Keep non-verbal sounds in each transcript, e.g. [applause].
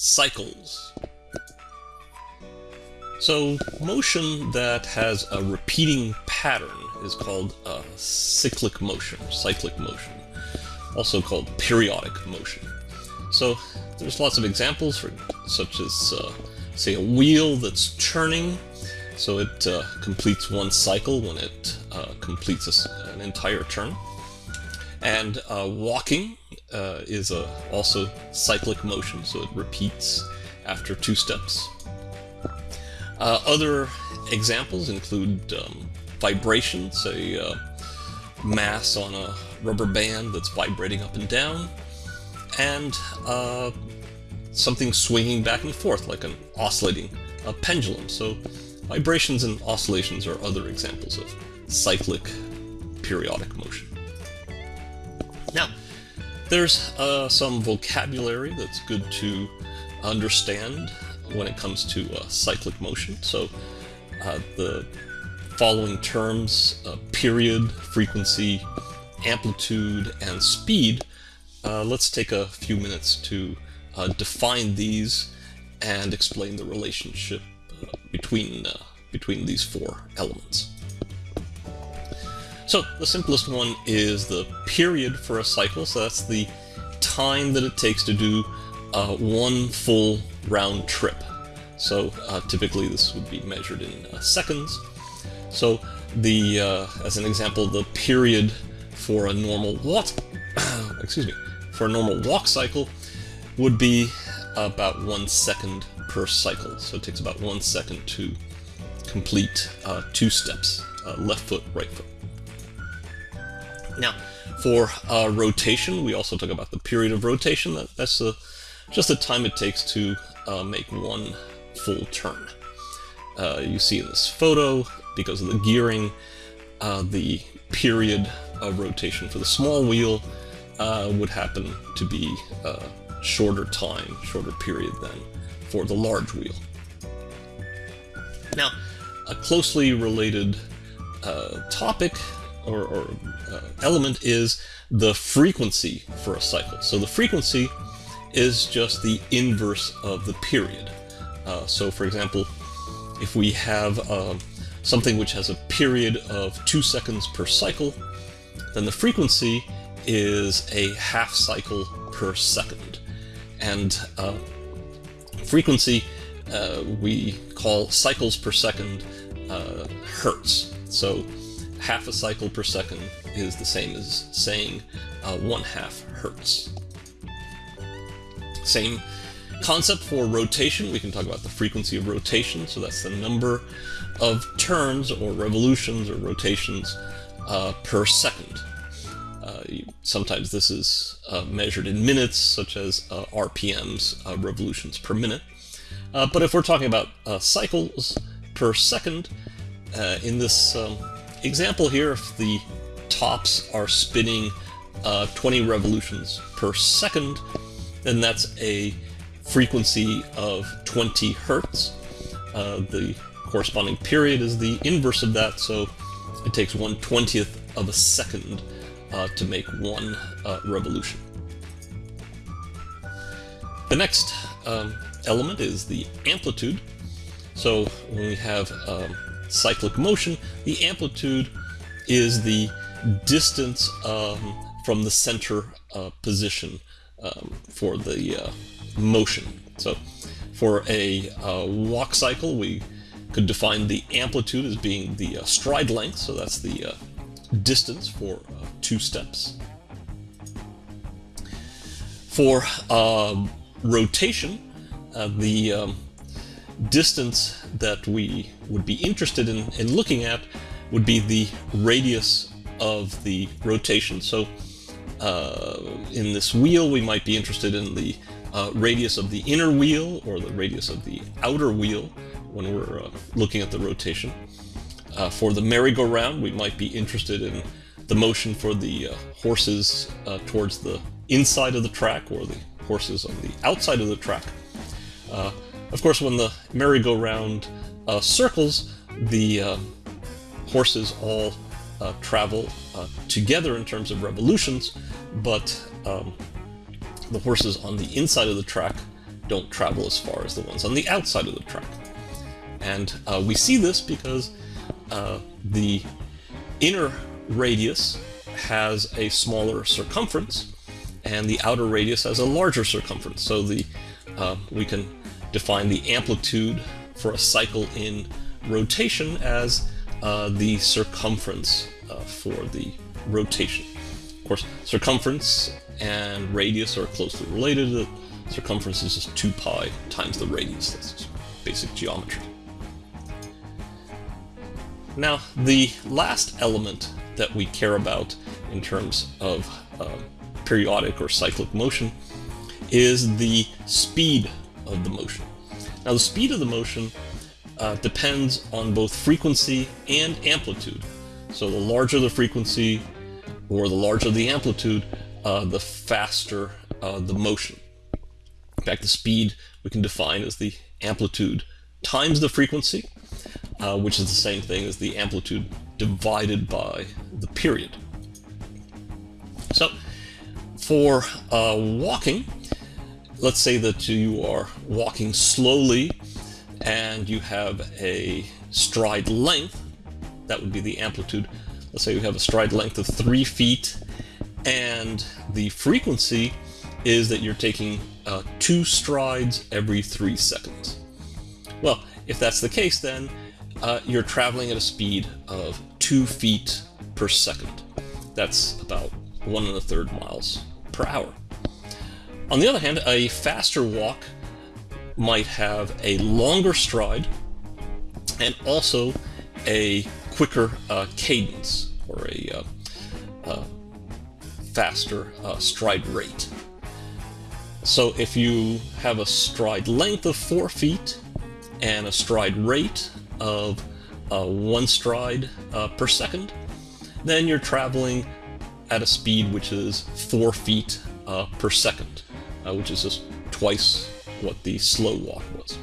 cycles. So motion that has a repeating pattern is called a cyclic motion, cyclic motion, also called periodic motion. So there's lots of examples, for, such as, uh, say, a wheel that's turning, so it uh, completes one cycle when it uh, completes a, an entire turn. And uh, walking uh, is a also cyclic motion, so it repeats after two steps. Uh, other examples include um, vibrations, a uh, mass on a rubber band that's vibrating up and down, and uh, something swinging back and forth like an oscillating a pendulum. So vibrations and oscillations are other examples of cyclic periodic motion. There's uh, some vocabulary that's good to understand when it comes to uh, cyclic motion. So uh, the following terms, uh, period, frequency, amplitude, and speed, uh, let's take a few minutes to uh, define these and explain the relationship between, between these four elements. So the simplest one is the period for a cycle, so that's the time that it takes to do uh, one full round trip. So uh, typically this would be measured in uh, seconds. So the, uh, as an example, the period for a normal walk, [coughs] excuse me, for a normal walk cycle would be about one second per cycle. So it takes about one second to complete uh, two steps, uh, left foot, right foot. Now, for uh, rotation, we also talk about the period of rotation. That, that's the, just the time it takes to uh, make one full turn. Uh, you see in this photo, because of the gearing, uh, the period of rotation for the small wheel uh, would happen to be a shorter time, shorter period than for the large wheel. Now, a closely related uh, topic or, or uh, element is the frequency for a cycle. So the frequency is just the inverse of the period. Uh, so for example, if we have uh, something which has a period of two seconds per cycle, then the frequency is a half cycle per second. And uh, frequency uh, we call cycles per second uh, hertz. So half a cycle per second is the same as saying uh, one half hertz. Same concept for rotation. We can talk about the frequency of rotation. So that's the number of turns or revolutions or rotations uh, per second. Uh, sometimes this is uh, measured in minutes, such as uh, RPMs, uh, revolutions per minute. But if we're talking about cycles per second, in this um, example here, if the tops are spinning uh, 20 revolutions per second, then that's a frequency of 20 hertz. Uh, the corresponding period is the inverse of that, so it takes 1 20th of a second uh, to make one uh, revolution. The next um, element is the amplitude. So when we have um, cyclic motion, the amplitude is the distance um, from the center uh, position um, for the uh, motion. So for a uh, walk cycle, we could define the amplitude as being the uh, stride length, so that's the uh, distance for uh, two steps. For um, rotation, the um, distance that we would be interested in, in looking at would be the radius of the rotation. So uh, in this wheel, we might be interested in the uh, radius of the inner wheel or the radius of the outer wheel when we're uh, looking at the rotation. Uh, for the merry-go-round, we might be interested in the motion for the uh, horses uh, towards the inside of the track or the horses on the outside of the track. Of course, when the merry-go-round uh, circles, the uh, horses all uh, travel uh, together in terms of revolutions, but um, the horses on the inside of the track don't travel as far as the ones on the outside of the track. And uh, we see this because uh, the inner radius has a smaller circumference, and the outer radius has a larger circumference. So the uh, we can define the amplitude for a cycle in rotation as uh, the circumference uh, for the rotation. Of course, circumference and radius are closely related. The circumference is just 2 pi times the radius. That's basic geometry. Now, the last element that we care about in terms of uh, periodic or cyclic motion is the speed of the motion. Now, the speed of the motion uh, depends on both frequency and amplitude. So the larger the frequency or the larger the amplitude, uh, the faster uh, the motion. In fact, the speed we can define as the amplitude times the frequency, uh, which is the same thing as the amplitude divided by the period. So for uh, walking, let's say that you are walking slowly and you have a stride length, that would be the amplitude. Let's say you have a stride length of three feet and the frequency is that you're taking uh, two strides every three seconds. Well, if that's the case, then uh, you're traveling at a speed of two feet per second. That's about one and a third miles per hour. On the other hand, a faster walk might have a longer stride and also a quicker uh, cadence or a uh, uh, faster uh, stride rate. So if you have a stride length of four feet and a stride rate of uh, one stride uh, per second, then you're traveling at a speed which is four feet per second, uh, which is just twice what the slow walk was.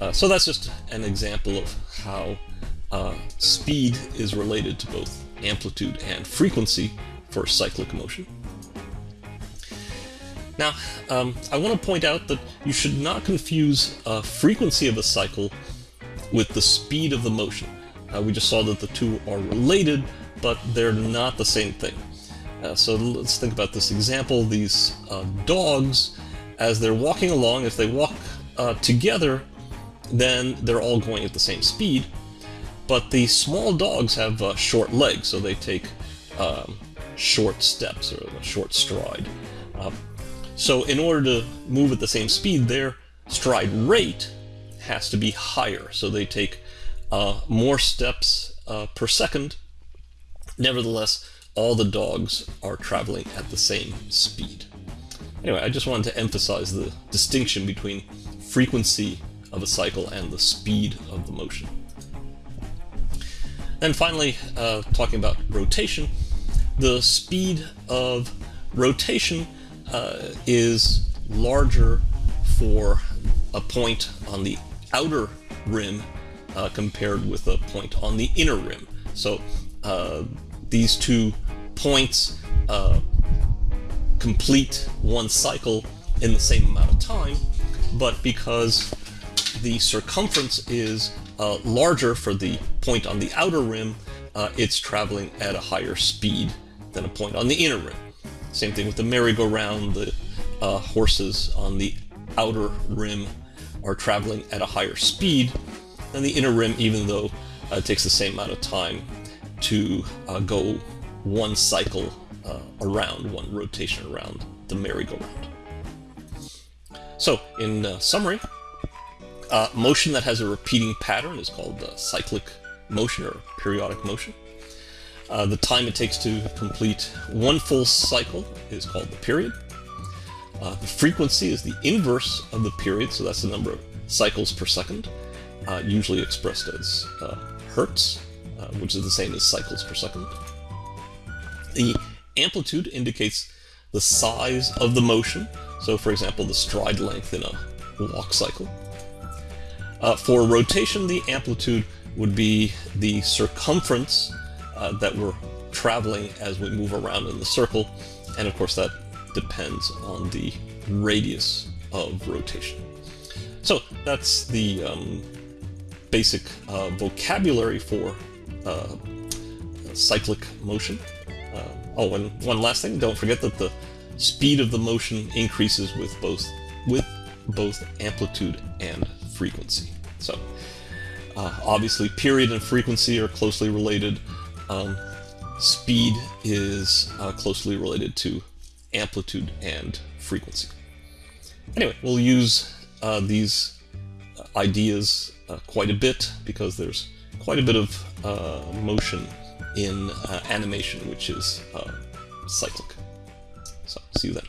Uh, so that's just an example of how uh, speed is related to both amplitude and frequency for cyclic motion. Now, um, I want to point out that you should not confuse uh, frequency of a cycle with the speed of the motion. Uh, we just saw that the two are related, but they're not the same thing. Uh, so let's think about this example. These uh, dogs, as they're walking along, if they walk uh, together, then they're all going at the same speed. But the small dogs have uh, short legs, so they take um, short steps or a short stride. Um, so in order to move at the same speed, their stride rate has to be higher. So they take uh, more steps uh, per second. Nevertheless, all the dogs are traveling at the same speed. Anyway, I just wanted to emphasize the distinction between frequency of a cycle and the speed of the motion. And finally, uh, talking about rotation, the speed of rotation uh, is larger for a point on the outer rim uh, compared with a point on the inner rim. So uh, these two points uh, complete one cycle in the same amount of time, but because the circumference is uh, larger for the point on the outer rim, uh, it's traveling at a higher speed than a point on the inner rim. Same thing with the merry-go-round, the uh, horses on the outer rim are traveling at a higher speed than the inner rim, even though uh, it takes the same amount of time to uh, go one cycle uh, around, one rotation around the merry-go-round. So, in uh, summary, uh, motion that has a repeating pattern is called cyclic motion or periodic motion. Uh, the time it takes to complete one full cycle is called the period. Uh, the frequency is the inverse of the period, so that's the number of cycles per second, uh, usually expressed as uh, hertz, uh, which is the same as cycles per second. The amplitude indicates the size of the motion, so for example, the stride length in a walk cycle. Uh, for rotation, the amplitude would be the circumference uh, that we're traveling as we move around in the circle. And of course that depends on the radius of rotation. So that's the um, basic uh, vocabulary for uh, cyclic motion. Uh, oh, and one last thing, don't forget that the speed of the motion increases with both with both amplitude and frequency. So uh, obviously period and frequency are closely related. Um, speed is uh, closely related to amplitude and frequency. Anyway, we'll use uh, these ideas uh, quite a bit because there's quite a bit of uh, motion in uh, animation which is cyclic. So, see you then.